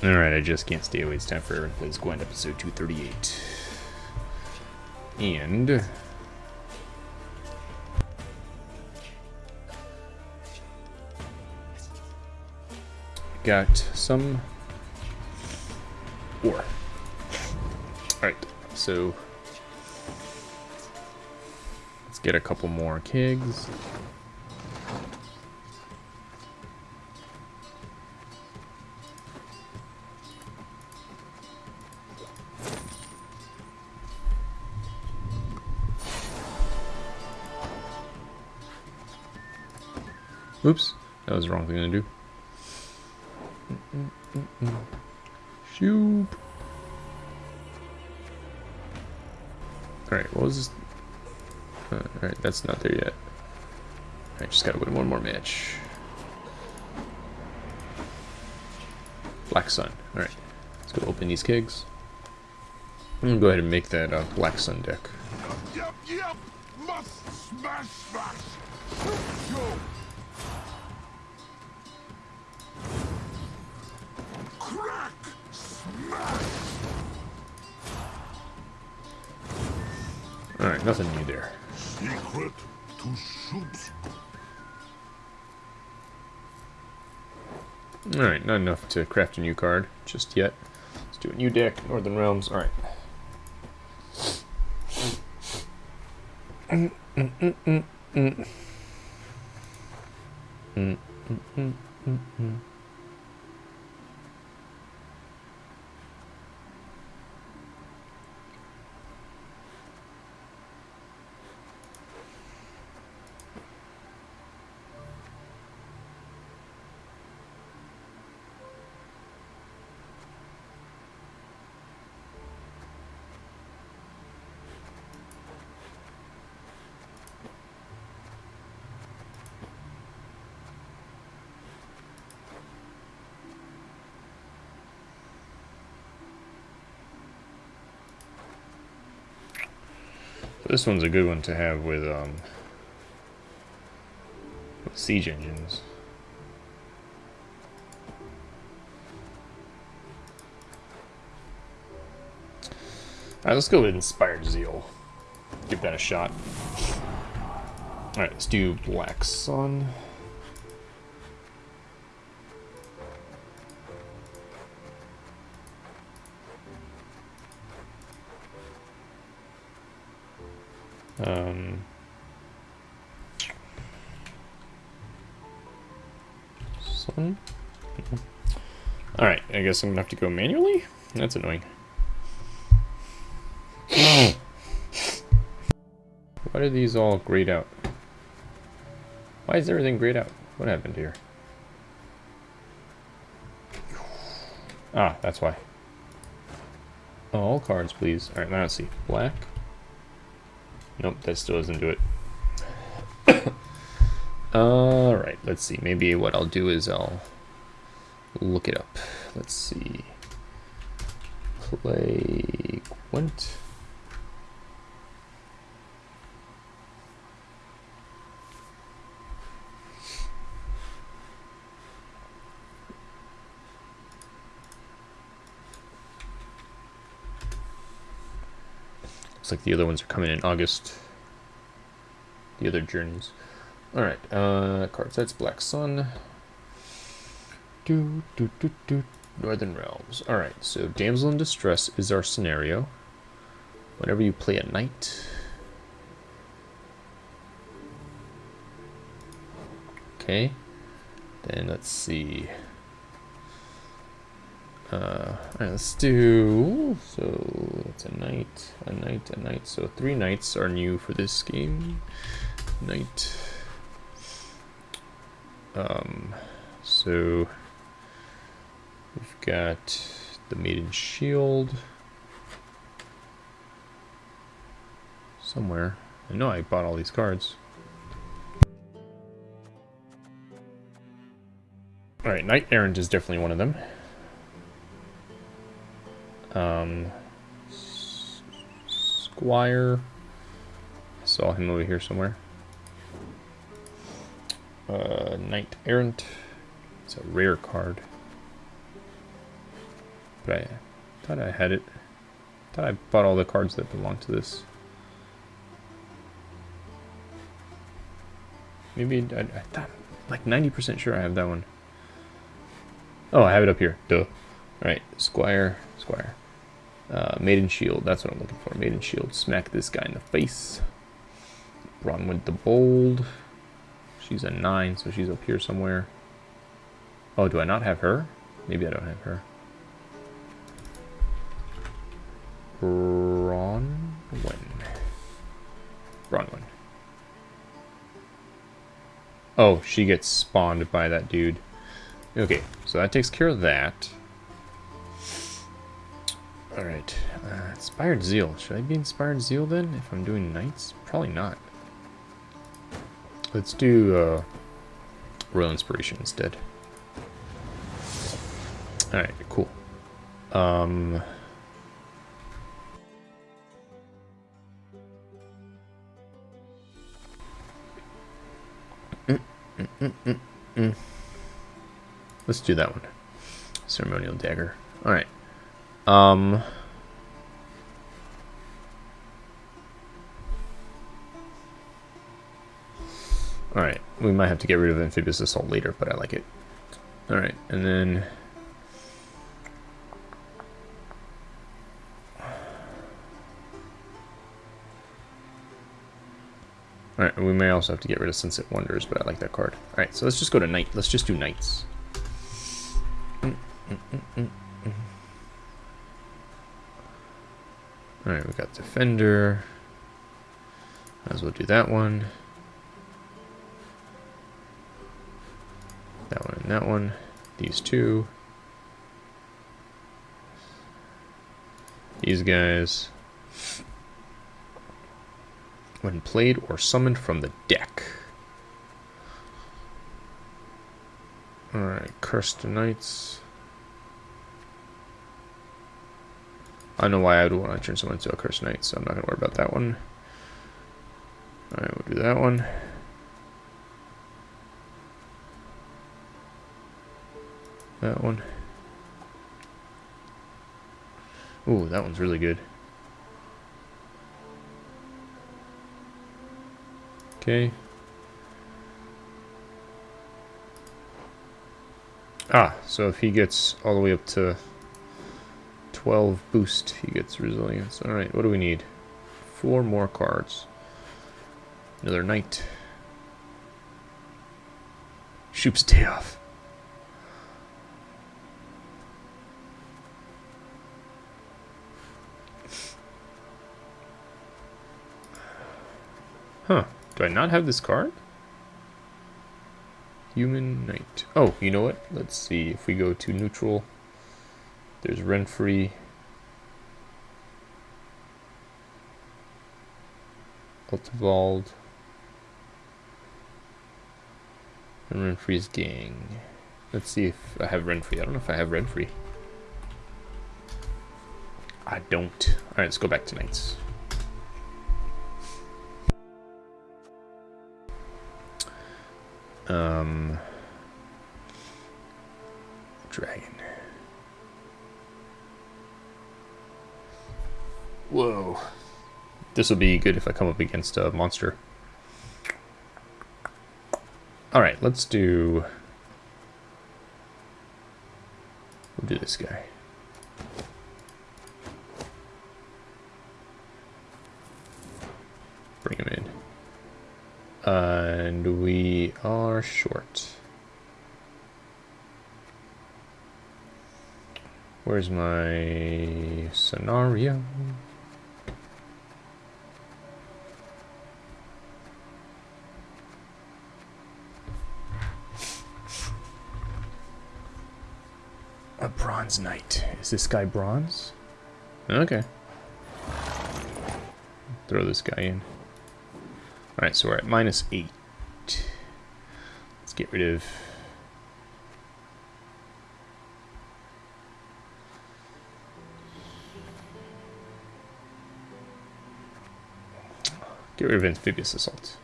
Alright, I just can't stay away. It's time for Aaron Plays Gwent, episode 238. And... Got some ore. Alright, so... Let's get a couple more kegs. Oops, that was the wrong thing to do. Shoop. Alright, what was this? Uh, Alright, that's not there yet. I just gotta win one more match. Black Sun. Alright, let's go open these kegs. I'm gonna go ahead and make that uh, Black Sun deck. Yep, yep, must smash, smash. Nothing new there. Secret to soups. Alright, not enough to craft a new card just yet. Let's do a new deck, Northern Realms. Alright. Mm, mm, mm, This one's a good one to have with um with siege engines. Alright, let's go with Inspired Zeal. Give that a shot. Alright, let's do Black Sun. Um, sun? Alright, I guess I'm gonna have to go manually? That's annoying. Why do these all grayed out? Why is everything grayed out? What happened here? Ah, that's why. All cards, please. Alright, now let's see. Black. Nope, that still doesn't do it. Alright, let's see. Maybe what I'll do is I'll look it up. Let's see. Play Gwent. Looks like the other ones are coming in August. The other journeys. Alright, uh, card sets Black Sun. Do, do, do, do. Northern Realms. Alright, so Damsel in Distress is our scenario. Whenever you play a knight. Okay. Then let's see. Uh, let's do, so it's a knight, a knight, a knight. So three knights are new for this game. Knight. Um, so we've got the Maiden Shield. Somewhere. I know I bought all these cards. Alright, Knight Errant is definitely one of them. Um, Squire. I saw him over here somewhere. Uh, Knight Errant. It's a rare card. But I thought I had it. thought I bought all the cards that belong to this. Maybe I, I thought like 90% sure I have that one. Oh, I have it up here. Duh. Alright, Squire, Squire. Uh, Maiden Shield, that's what I'm looking for. Maiden Shield. Smack this guy in the face. Bronwyn the Bold. She's a 9, so she's up here somewhere. Oh, do I not have her? Maybe I don't have her. Bronwyn. Bronwyn. Oh, she gets spawned by that dude. Okay, so that takes care of that. Alright, uh, Inspired Zeal. Should I be Inspired Zeal then, if I'm doing Knights? Probably not. Let's do uh, Royal Inspiration instead. Alright, cool. Um... Let's do that one. Ceremonial dagger. Alright. Um... Alright, we might have to get rid of Amphibious Assault later, but I like it. Alright, and then... Alright, we may also have to get rid of Sunset Wonders, but I like that card. Alright, so let's just go to Knight. Let's just do Knights. Mm, mm, mm, Alright, we got Defender. Might as well do that one. That one and that one. These two. These guys. When played or summoned from the deck. Alright, Cursed Knights. I know why I would want to turn someone into a Cursed Knight, so I'm not going to worry about that one. Alright, we'll do that one. That one. Ooh, that one's really good. Okay. Ah, so if he gets all the way up to 12 boost, he gets resilience. Alright, what do we need? Four more cards. Another knight. Shoop's day off. Huh. Do I not have this card? Human Knight. Oh, you know what? Let's see. If we go to neutral, there's Renfri. Altevald. And Renfri's gang. Let's see if I have Renfri. I don't know if I have Renfri. I don't. Alright, let's go back to Knights. Um, dragon. Whoa. This will be good if I come up against a monster. Alright, let's do... We'll do this guy. Bring him in. And we are short. Where's my scenario? A bronze knight. Is this guy bronze? Okay. Throw this guy in. Alright, so we're at minus 8. Let's get rid of... Get rid of Amphibious Assault.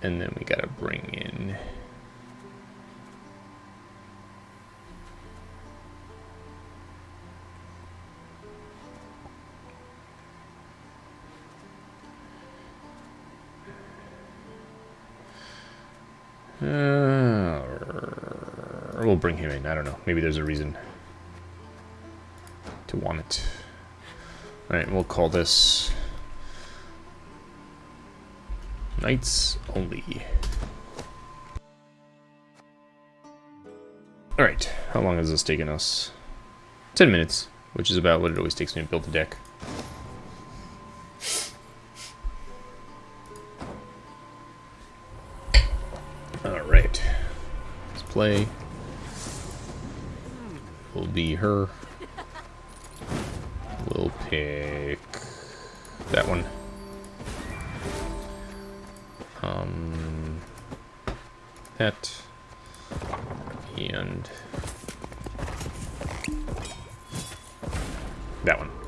And then we gotta bring in... Uh, we'll bring him in. I don't know. Maybe there's a reason to want it. Alright, we'll call this Knights Only. Alright, how long has this taken us? 10 minutes, which is about what it always takes me to build a deck. Play. Will be her. We'll pick that one. Um, that and that one.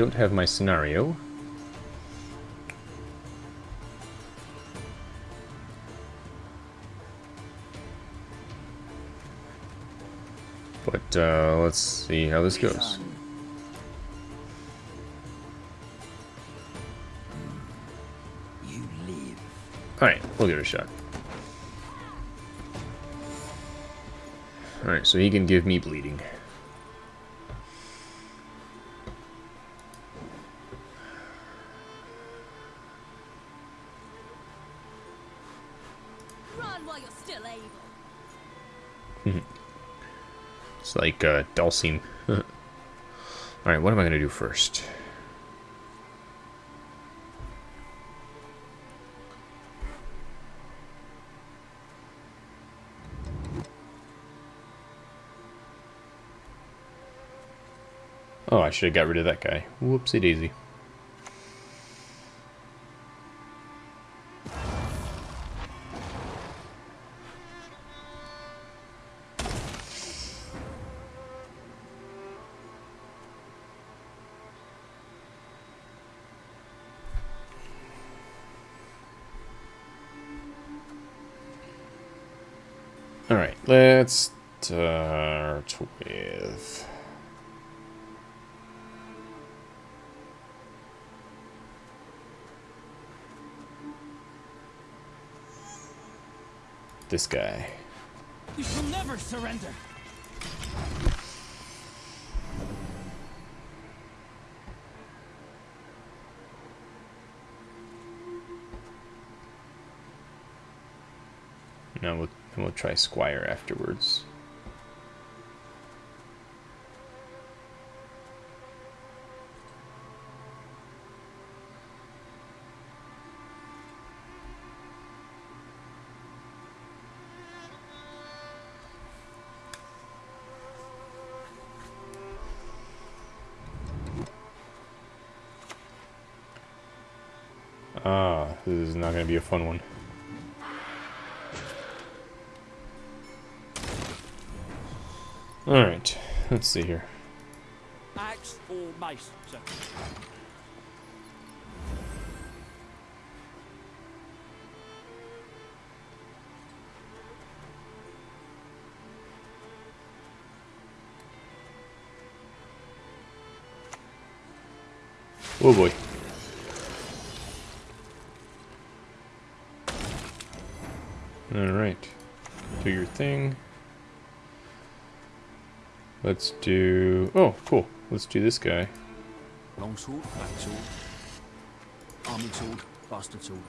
Don't have my scenario. But uh, let's see how this goes. Alright, we'll give it a shot. Alright, so he can give me bleeding. Like uh. Alright, what am I going to do first? Oh, I should have got rid of that guy. Whoopsie daisy. Let's start with... This guy. You shall never surrender. Now we'll, and we'll try Squire afterwards. Ah, this is not going to be a fun one. Alright, let's see here. Axe or mace, sir. Oh boy. Alright. Do your thing. Let's do... Oh, cool. Let's do this guy. Long sword, black sword. Army sword, bastard sword.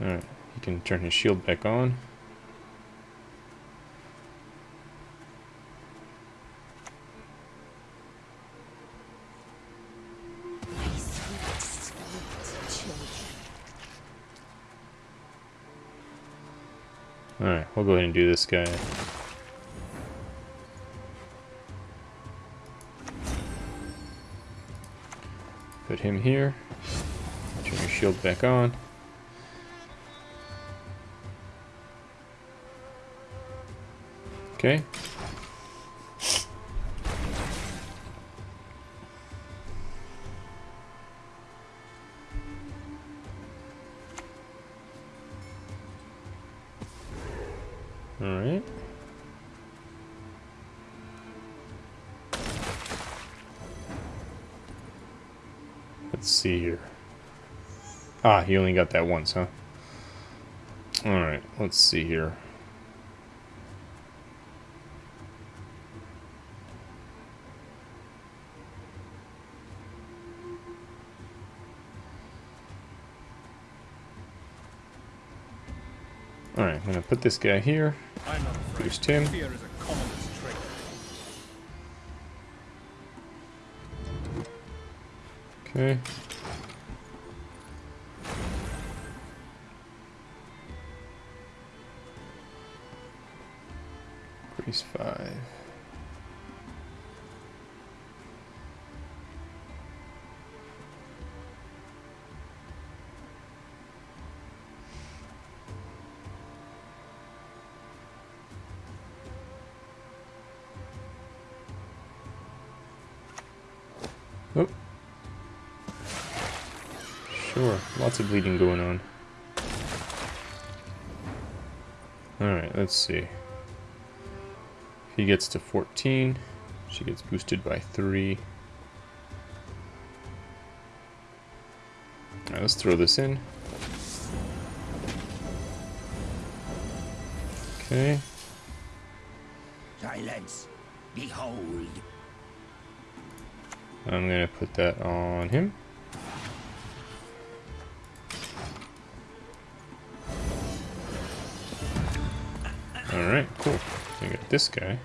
Alright. He can turn his shield back on. My sweet, sweet children. Alright, we'll go ahead and do this guy. Put him here. Turn your shield back on. Okay. Ah, he only got that once, huh? Alright, let's see here. Alright, I'm gonna put this guy here. I'm. Boost him. Fear is a commonest trait. Okay. Increase five. Sure, lots of bleeding going on. Alright, let's see. He gets to 14, she gets boosted by 3. Alright, let's throw this in. Okay. Silence. Behold. I'm gonna put that on him. Alright, cool. We got this guy.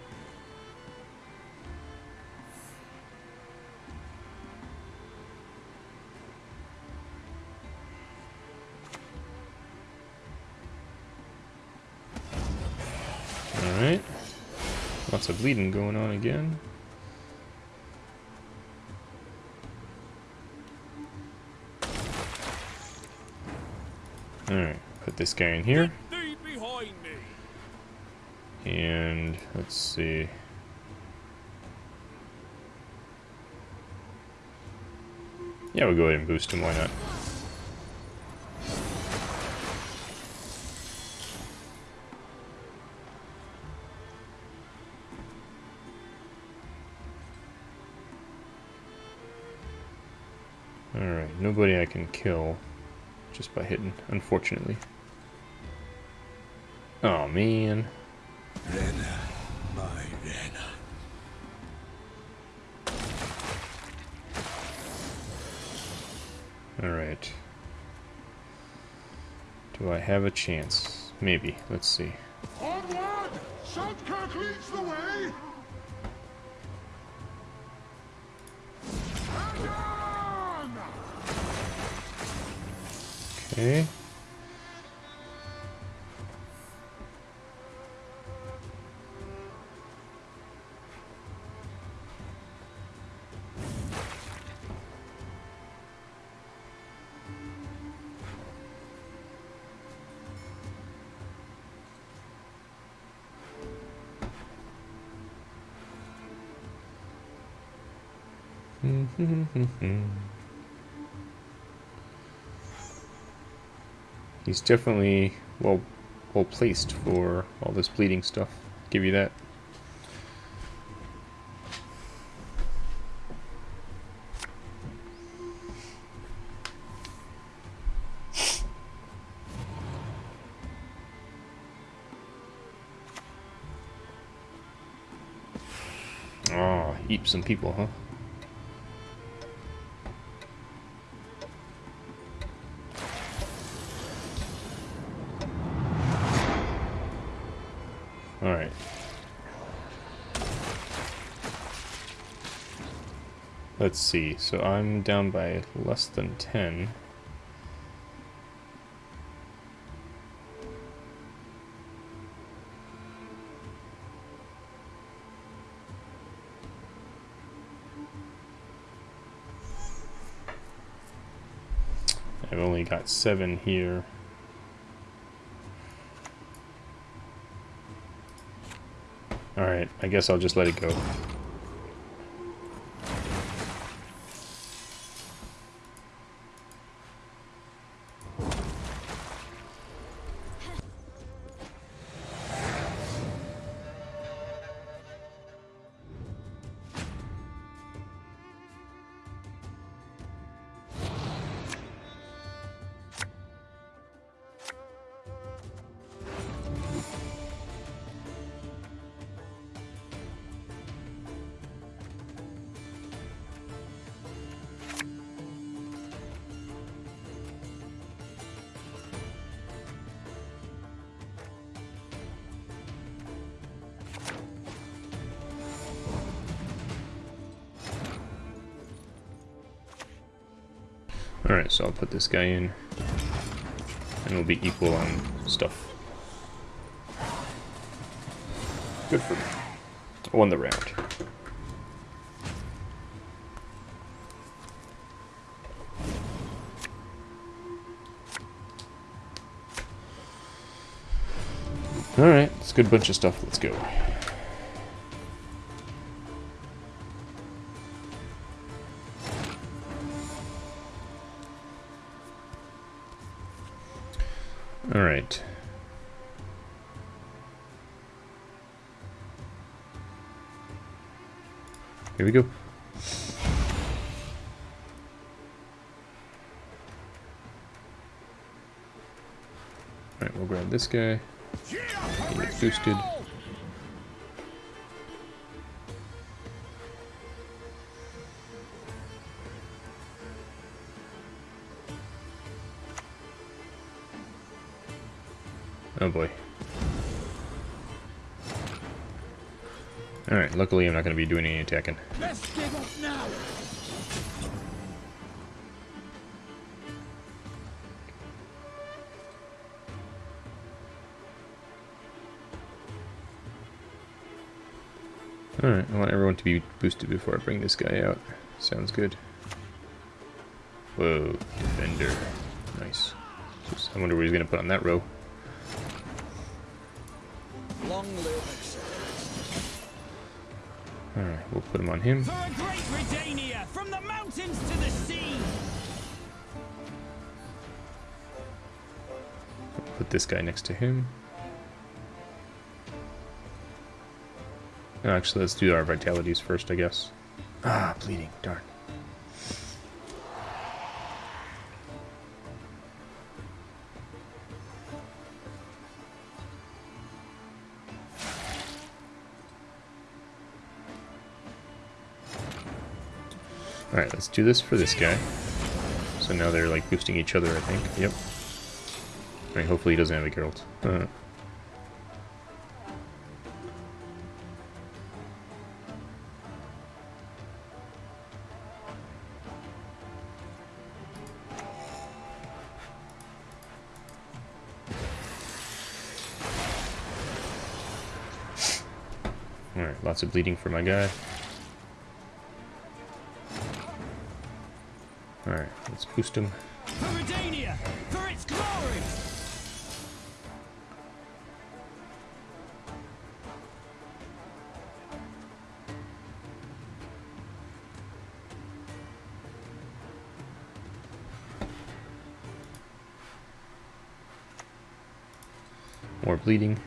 Alright. Lots of bleeding going on again. Alright, put this guy in here. And let's see. Yeah, we'll go ahead and boost him, why not? Can kill just by hitting, unfortunately. Oh man. Rena, my Rena. Alright. Do I have a chance? Maybe. Let's see. Onward! Saltkirk leads the way! 오케이. 음, 흠, 흠, 흠, 흠. He's definitely well well placed for all this bleeding stuff. Give you that. Ah, oh, eat some people, huh? let's see. So I'm down by less than 10. I've only got seven here. Alright, I guess I'll just let it go. Alright, so I'll put this guy in. And we'll be equal on stuff. Good for me. I won the round. Alright, it's a good bunch of stuff. Let's go. Here we go. Alright, we'll grab this guy. He gets boosted. Oh boy. Alright, luckily I'm not going to be doing any attacking. Let's give up now. Alright, I want everyone to be boosted before I bring this guy out. Sounds good. Whoa, defender. Nice. Just- I wonder what he's going to put on that row. Long live. Alright, we'll put him on him. For a great Redania, from the mountains to the sea. Put this guy next to him. Actually, let's do our vitalities first, I guess. Ah, bleeding. Darn. Alright, let's do this for this guy. So now they're like boosting each other, I think. Yep. I mean, hopefully he doesn't have a Geralt. Uh, Alright, lots of bleeding for my guy. Alright, let's boost him. For its glory. More bleeding.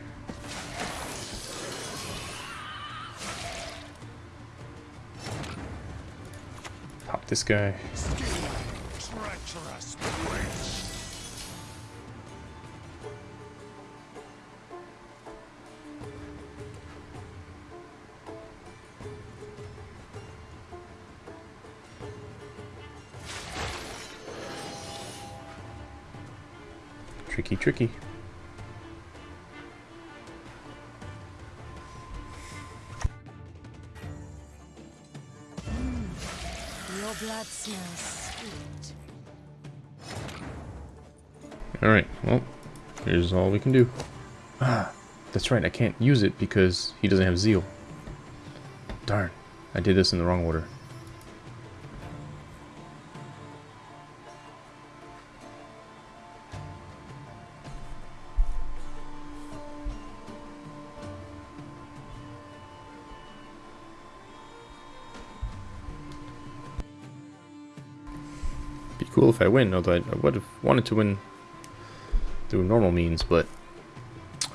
Pop this guy. Tricky, tricky. Your blood smells sweet. Alright, well, here's all we can do. Ah, that's right, I can't use it because he doesn't have zeal. Darn, I did this in the wrong order. If I win, although I, would have wanted to win through normal means, but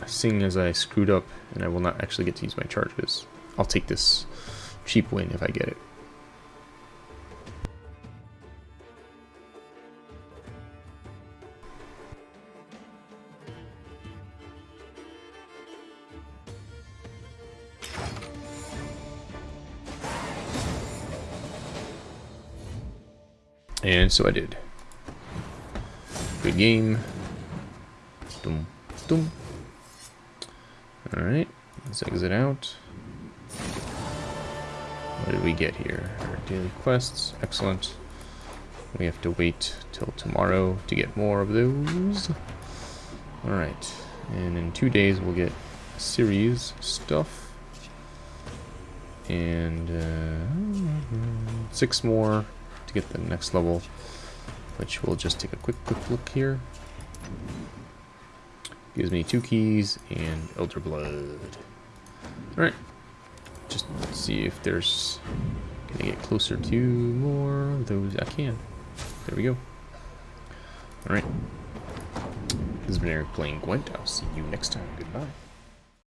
seeing as I screwed up and I will not actually get to use my charges, I'll take this cheap win if I get it. And so I did. Good game. Dum, dum. Alright, let's exit out. What did we get here? Our daily quests, excellent. We have to wait till tomorrow to get more of those. Alright, and in two days we'll get series stuff. And uh, six more to get the next level, which we'll just take a quick, quick look here. Gives me two keys and Elder Blood. Alright. Just see if there's... Can I get closer to more those? I can. There we go. Alright. This has been Eric playing Gwent. I'll see you next time. Goodbye.